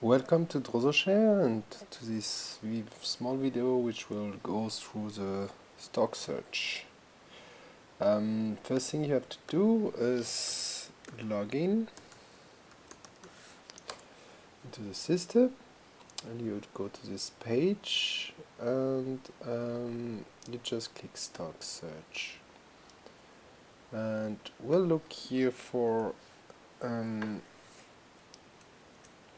Welcome to DrozoShare and to this small video which will go through the stock search. Um, first thing you have to do is log in into the system and you would go to this page and um, you just click stock search and we'll look here for um,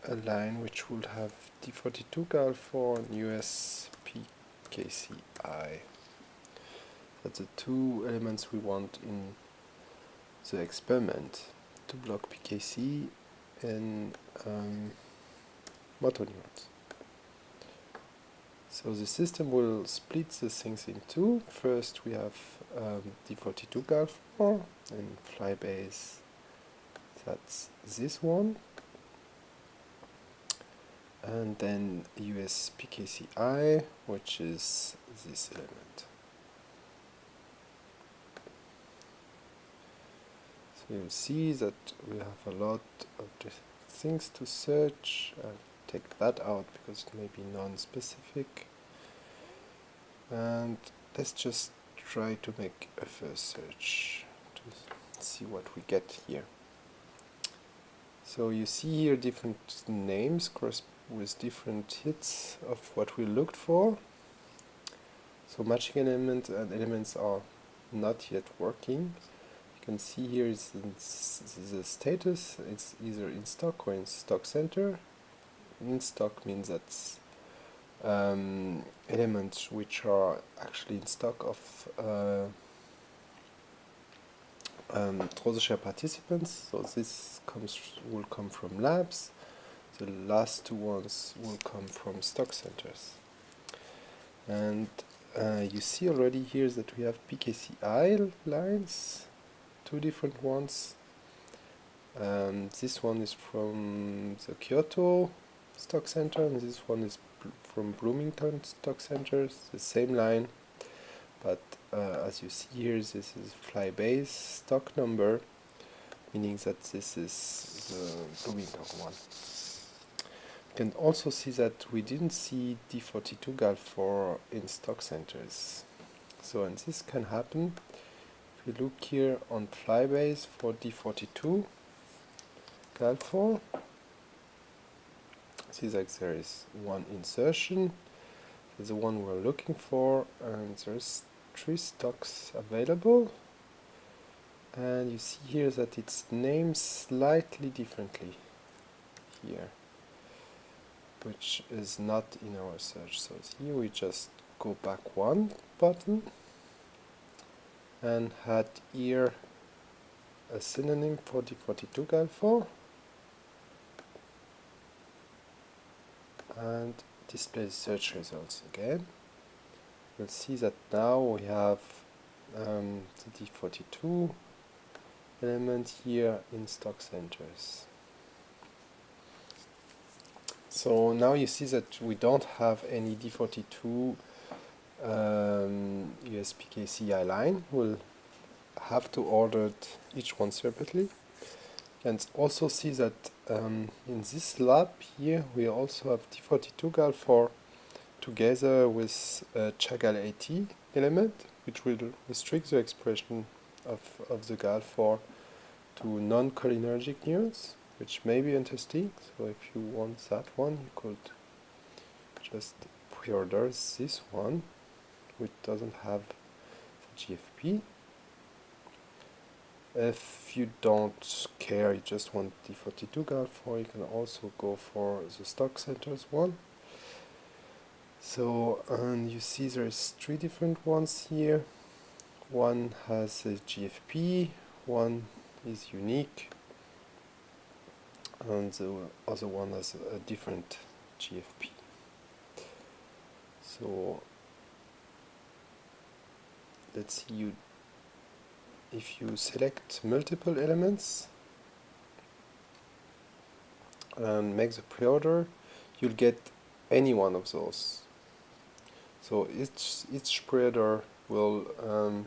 a line which would have D42 GAL4 and US PKCI. That's the two elements we want in the experiment to block PKC and um, motor neurons. So the system will split the things in two. First we have um, D42 GAL4 and flybase that's this one and then USPKCI, which is this element. So you see that we have a lot of things to search. I'll take that out because it may be non-specific. And let's just try to make a first search to see what we get here. So you see here different names with different hits of what we looked for. So matching element and elements are not yet working. You can see here is the status, it's either in stock or in stock center. In stock means that um, elements which are actually in stock of uh, um, participants. So this comes will come from labs the last two ones will come from stock centers. And uh, you see already here that we have PKCI lines, two different ones. Um, this one is from the Kyoto stock center and this one is from Bloomington stock centers, the same line. But uh, as you see here, this is flybase stock number, meaning that this is the Bloomington one can also see that we didn't see D42 GAL4 in stock centers. So and this can happen if we look here on Flybase for D42 GAL4 see that there is one insertion. The one we're looking for and there's three stocks available. And you see here that it's named slightly differently here which is not in our search. So here we just go back one button and had here a synonym for D42 GAL4 and display search results again. We'll see that now we have um, the D42 element here in stock centers. So now you see that we don't have any D42 um, USPKCI line. We'll have to order each one separately. And also see that um, in this lab here we also have D42 GAL4 together with a Cha-GAL80 element which will restrict the expression of, of the GAL4 to non-cholinergic neurons which may be interesting. So if you want that one you could just pre-order this one which doesn't have the GFP if you don't care you just want the 42 GAL4 you can also go for the stock centers one. So and you see there's three different ones here. One has a GFP one is unique and the other one has a different GFP. So let's see you if you select multiple elements and make the pre-order you'll get any one of those so each each pre-order will um,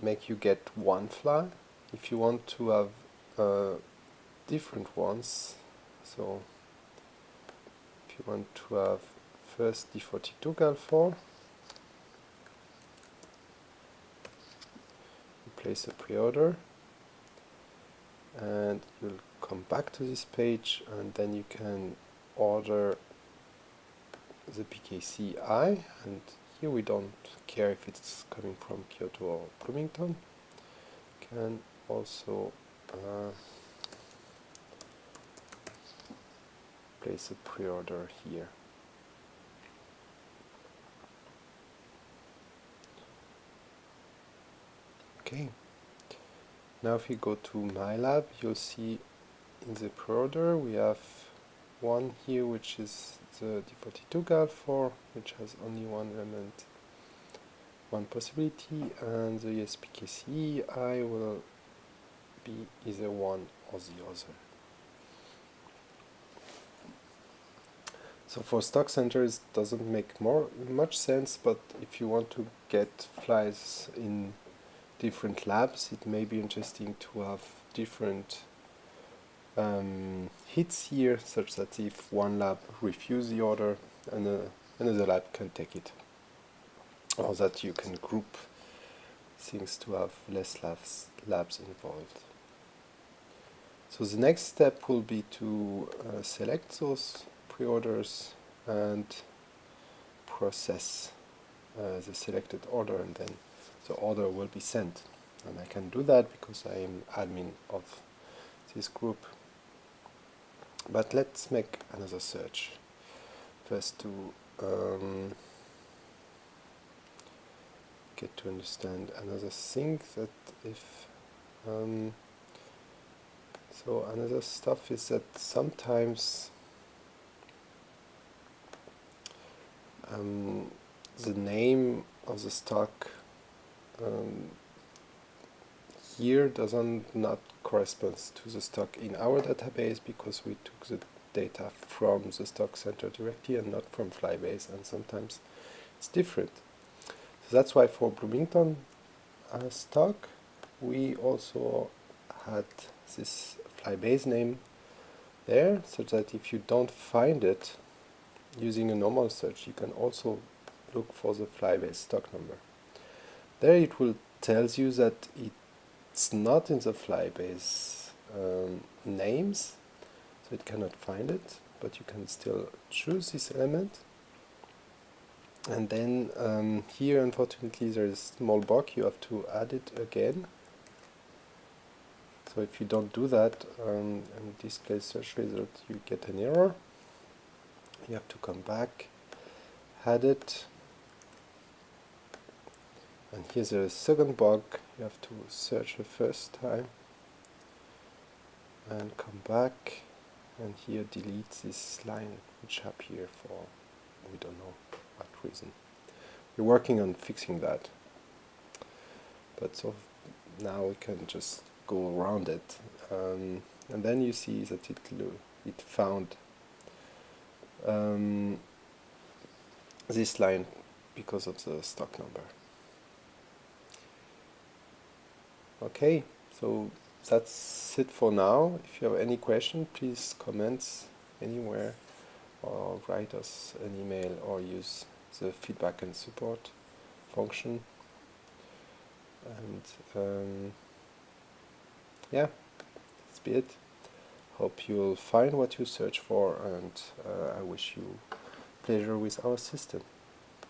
make you get one fly if you want to have uh, different ones. So if you want to have first D42 GAL4 you place a pre-order and you'll come back to this page and then you can order the PKCI and here we don't care if it's coming from Kyoto or Bloomington. Can also uh, place a pre-order here okay now if you go to MyLab you'll see in the pre-order we have one here which is the D42 GAL4 which has only one element one possibility and the ESPKC I will be either one or the other. So for stock centers doesn't make more much sense but if you want to get flies in different labs it may be interesting to have different um, hits here such that if one lab refuses the order and another lab can take it or that you can group things to have less labs, labs involved. So the next step will be to uh, select those pre-orders and process uh, the selected order and then the order will be sent. And I can do that because I am admin of this group. But let's make another search. First to um, get to understand another thing that if um, so another stuff is that sometimes um, the name of the stock um, here doesn't not corresponds to the stock in our database because we took the data from the stock center directly and not from Flybase and sometimes it's different. So that's why for Bloomington uh, stock we also had this flybase name there so that if you don't find it using a normal search you can also look for the flybase stock number. There it will tells you that it's not in the flybase um, names so it cannot find it but you can still choose this element. And then um, here unfortunately there is a small bug you have to add it again. So if you don't do that um, and display search result you get an error you have to come back add it and here's a second bug you have to search the first time and come back and here delete this line which appear for we don't know what reason. We're working on fixing that. But so now we can just go around it. Um, and then you see that it, it found um, this line because of the stock number. Okay, so that's it for now. If you have any question, please comment anywhere or write us an email or use the feedback and support function and um, yeah that's be it hope you'll find what you search for and uh, I wish you pleasure with our system